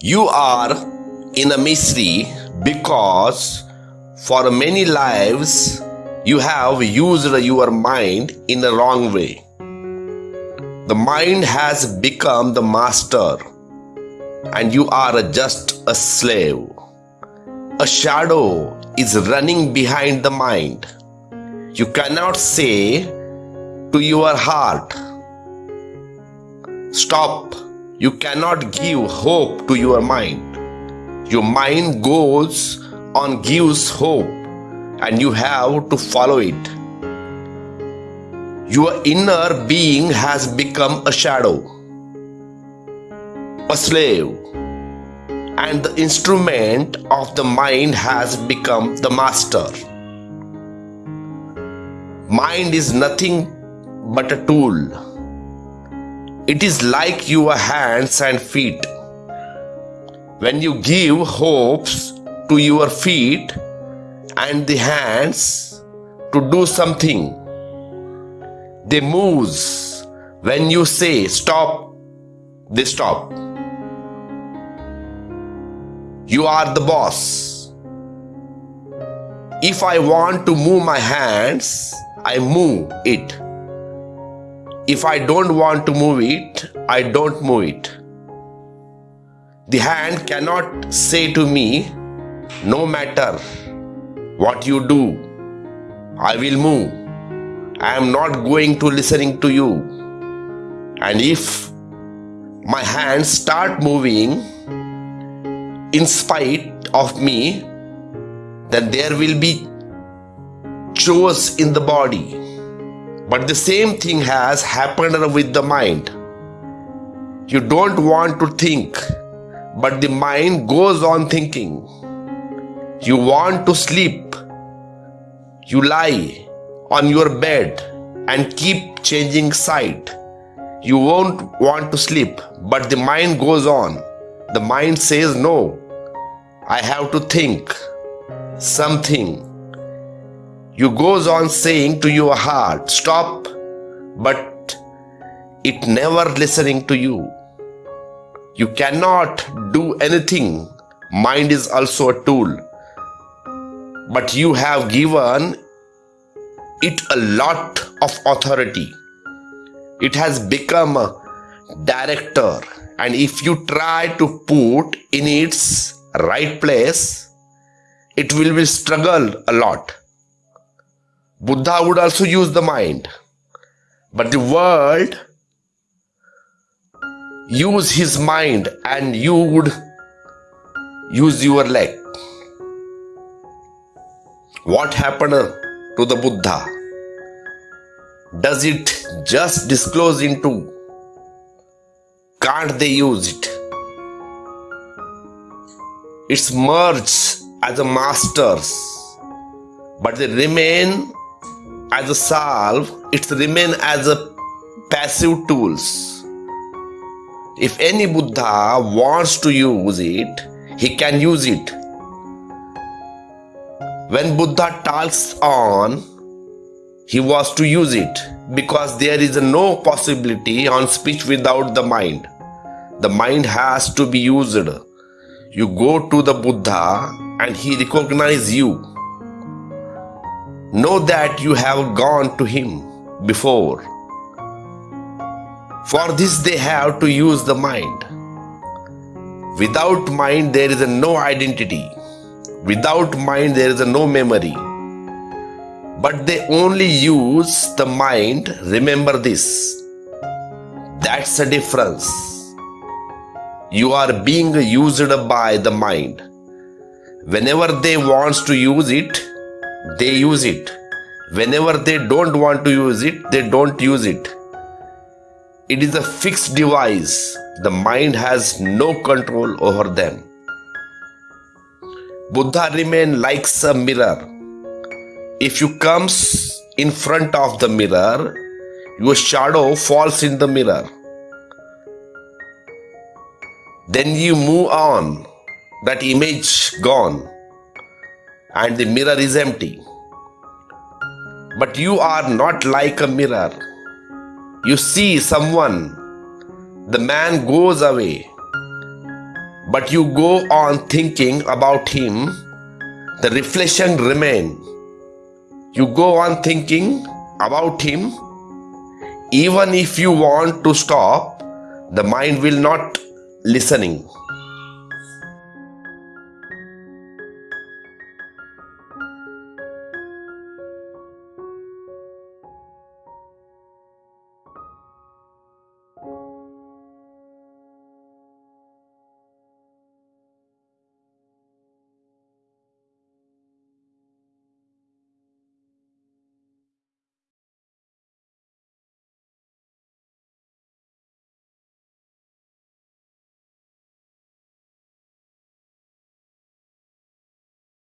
You are in a misery because for many lives you have used your mind in a wrong way. The mind has become the master and you are just a slave. A shadow is running behind the mind. You cannot say to your heart, Stop. You cannot give hope to your mind. Your mind goes on, gives hope, and you have to follow it. Your inner being has become a shadow, a slave, and the instrument of the mind has become the master. Mind is nothing but a tool. It is like your hands and feet. When you give hopes to your feet and the hands to do something, they move. When you say stop, they stop. You are the boss. If I want to move my hands, I move it. If I don't want to move it, I don't move it. The hand cannot say to me, no matter what you do, I will move. I am not going to listening to you. And if my hands start moving in spite of me, then there will be chores in the body. But the same thing has happened with the mind. You don't want to think, but the mind goes on thinking. You want to sleep. You lie on your bed and keep changing side. You won't want to sleep, but the mind goes on. The mind says, No, I have to think something. You goes on saying to your heart, Stop, but it never listening to you. You cannot do anything. Mind is also a tool. But you have given it a lot of authority. It has become a director. And if you try to put in its right place, it will be struggle a lot. Buddha would also use the mind. But the world use his mind and you would use your leg. What happened to the Buddha? Does it just disclose into? Can't they use it? It's merged as a masters, but they remain as a salve, it remain as a passive tools. If any Buddha wants to use it, he can use it. When Buddha talks on, he was to use it because there is no possibility on speech without the mind. The mind has to be used. You go to the Buddha and he recognizes you Know that you have gone to him before. For this, they have to use the mind. Without mind, there is no identity. Without mind, there is no memory. But they only use the mind. Remember this. That's the difference. You are being used by the mind. Whenever they wants to use it, they use it. Whenever they don't want to use it, they don't use it. It is a fixed device. The mind has no control over them. Buddha remain like a mirror. If you comes in front of the mirror, your shadow falls in the mirror. Then you move on. That image gone and the mirror is empty. But you are not like a mirror. You see someone, the man goes away. but you go on thinking about him, the reflection remain. You go on thinking about him, even if you want to stop, the mind will not listening.